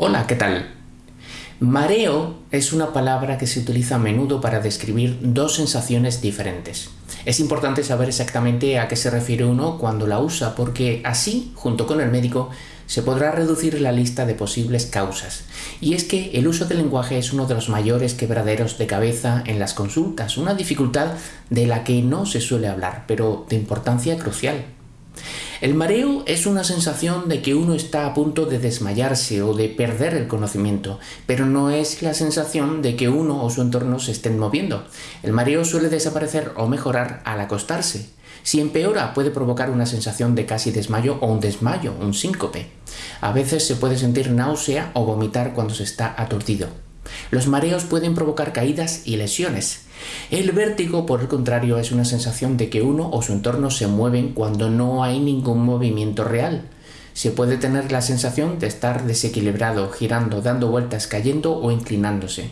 Hola, ¿qué tal? Mareo es una palabra que se utiliza a menudo para describir dos sensaciones diferentes. Es importante saber exactamente a qué se refiere uno cuando la usa, porque así, junto con el médico, se podrá reducir la lista de posibles causas. Y es que el uso del lenguaje es uno de los mayores quebraderos de cabeza en las consultas, una dificultad de la que no se suele hablar, pero de importancia crucial. El mareo es una sensación de que uno está a punto de desmayarse o de perder el conocimiento, pero no es la sensación de que uno o su entorno se estén moviendo. El mareo suele desaparecer o mejorar al acostarse. Si empeora puede provocar una sensación de casi desmayo o un desmayo, un síncope. A veces se puede sentir náusea o vomitar cuando se está aturdido. Los mareos pueden provocar caídas y lesiones. El vértigo, por el contrario, es una sensación de que uno o su entorno se mueven cuando no hay ningún movimiento real. Se puede tener la sensación de estar desequilibrado, girando, dando vueltas, cayendo o inclinándose.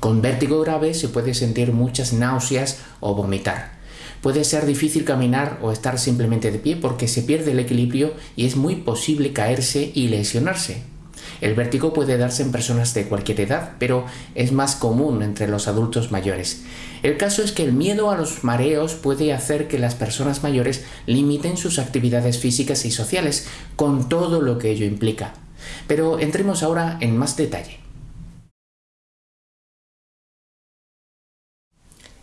Con vértigo grave se puede sentir muchas náuseas o vomitar. Puede ser difícil caminar o estar simplemente de pie porque se pierde el equilibrio y es muy posible caerse y lesionarse. El vértigo puede darse en personas de cualquier edad, pero es más común entre los adultos mayores. El caso es que el miedo a los mareos puede hacer que las personas mayores limiten sus actividades físicas y sociales, con todo lo que ello implica. Pero entremos ahora en más detalle.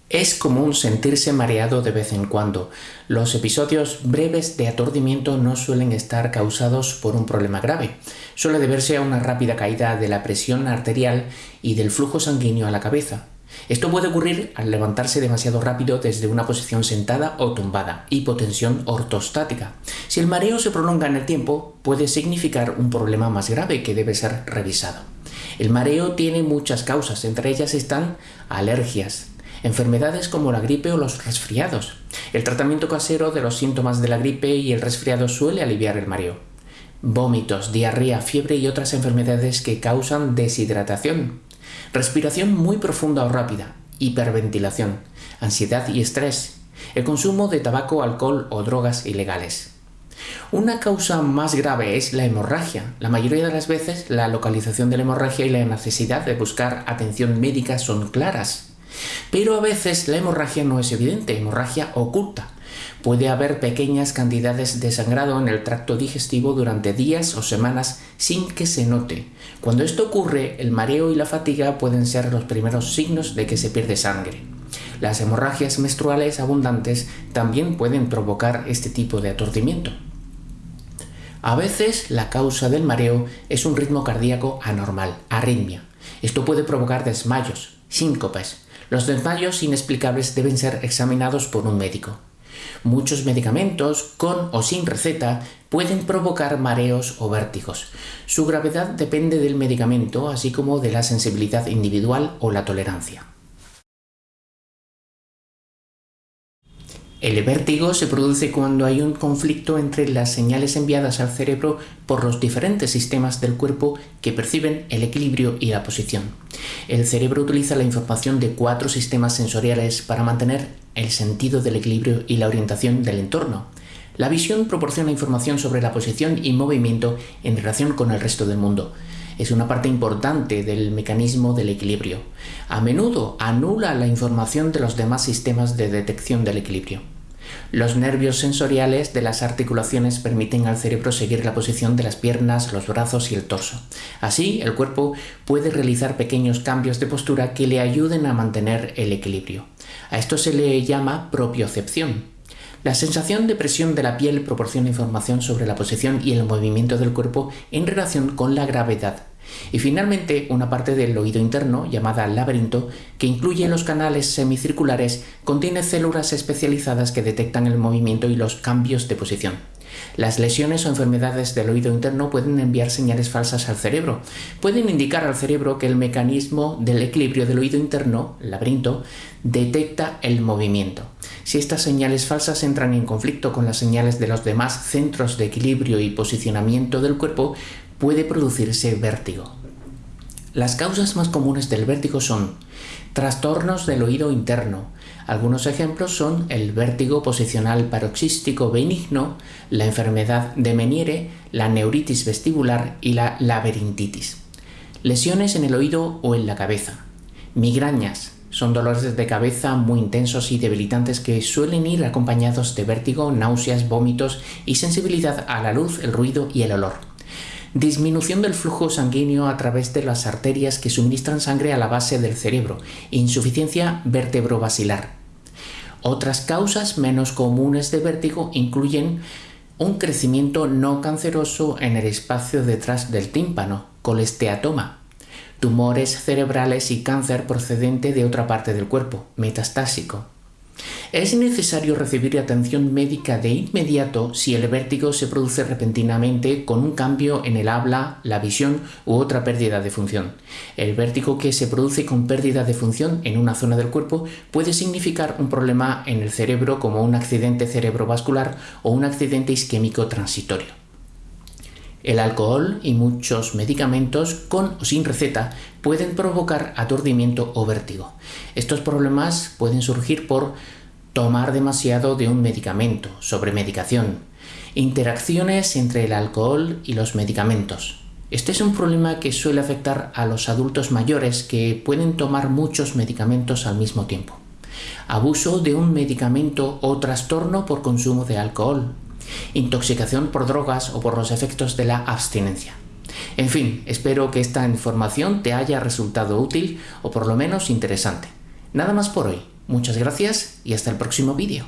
Es común sentirse mareado de vez en cuando. Los episodios breves de aturdimiento no suelen estar causados por un problema grave. Suele deberse a una rápida caída de la presión arterial y del flujo sanguíneo a la cabeza. Esto puede ocurrir al levantarse demasiado rápido desde una posición sentada o tumbada, hipotensión ortostática. Si el mareo se prolonga en el tiempo, puede significar un problema más grave que debe ser revisado. El mareo tiene muchas causas, entre ellas están alergias, enfermedades como la gripe o los resfriados. El tratamiento casero de los síntomas de la gripe y el resfriado suele aliviar el mareo. Vómitos, diarrea, fiebre y otras enfermedades que causan deshidratación. Respiración muy profunda o rápida, hiperventilación, ansiedad y estrés. El consumo de tabaco, alcohol o drogas ilegales. Una causa más grave es la hemorragia. La mayoría de las veces la localización de la hemorragia y la necesidad de buscar atención médica son claras. Pero a veces la hemorragia no es evidente, hemorragia oculta. Puede haber pequeñas cantidades de sangrado en el tracto digestivo durante días o semanas sin que se note. Cuando esto ocurre, el mareo y la fatiga pueden ser los primeros signos de que se pierde sangre. Las hemorragias menstruales abundantes también pueden provocar este tipo de aturdimiento. A veces la causa del mareo es un ritmo cardíaco anormal, arritmia. Esto puede provocar desmayos, síncopes, los desmayos inexplicables deben ser examinados por un médico. Muchos medicamentos, con o sin receta, pueden provocar mareos o vértigos. Su gravedad depende del medicamento, así como de la sensibilidad individual o la tolerancia. El vértigo se produce cuando hay un conflicto entre las señales enviadas al cerebro por los diferentes sistemas del cuerpo que perciben el equilibrio y la posición. El cerebro utiliza la información de cuatro sistemas sensoriales para mantener el sentido del equilibrio y la orientación del entorno. La visión proporciona información sobre la posición y movimiento en relación con el resto del mundo es una parte importante del mecanismo del equilibrio. A menudo anula la información de los demás sistemas de detección del equilibrio. Los nervios sensoriales de las articulaciones permiten al cerebro seguir la posición de las piernas, los brazos y el torso. Así, el cuerpo puede realizar pequeños cambios de postura que le ayuden a mantener el equilibrio. A esto se le llama propiocepción. La sensación de presión de la piel proporciona información sobre la posición y el movimiento del cuerpo en relación con la gravedad y finalmente, una parte del oído interno, llamada laberinto, que incluye los canales semicirculares, contiene células especializadas que detectan el movimiento y los cambios de posición. Las lesiones o enfermedades del oído interno pueden enviar señales falsas al cerebro. Pueden indicar al cerebro que el mecanismo del equilibrio del oído interno, laberinto, detecta el movimiento. Si estas señales falsas entran en conflicto con las señales de los demás centros de equilibrio y posicionamiento del cuerpo, puede producirse vértigo. Las causas más comunes del vértigo son trastornos del oído interno. Algunos ejemplos son el vértigo posicional paroxístico benigno, la enfermedad de Meniere, la neuritis vestibular y la laberintitis. lesiones en el oído o en la cabeza, migrañas, son dolores de cabeza muy intensos y debilitantes que suelen ir acompañados de vértigo, náuseas, vómitos y sensibilidad a la luz, el ruido y el olor. Disminución del flujo sanguíneo a través de las arterias que suministran sangre a la base del cerebro. Insuficiencia vertebrovasilar. Otras causas menos comunes de vértigo incluyen un crecimiento no canceroso en el espacio detrás del tímpano, colesteatoma, tumores cerebrales y cáncer procedente de otra parte del cuerpo, metastásico. Es necesario recibir atención médica de inmediato si el vértigo se produce repentinamente con un cambio en el habla, la visión u otra pérdida de función. El vértigo que se produce con pérdida de función en una zona del cuerpo puede significar un problema en el cerebro como un accidente cerebrovascular o un accidente isquémico transitorio. El alcohol y muchos medicamentos con o sin receta pueden provocar aturdimiento o vértigo. Estos problemas pueden surgir por tomar demasiado de un medicamento, sobremedicación, interacciones entre el alcohol y los medicamentos. Este es un problema que suele afectar a los adultos mayores que pueden tomar muchos medicamentos al mismo tiempo. Abuso de un medicamento o trastorno por consumo de alcohol, intoxicación por drogas o por los efectos de la abstinencia. En fin, espero que esta información te haya resultado útil o por lo menos interesante. Nada más por hoy. Muchas gracias y hasta el próximo vídeo.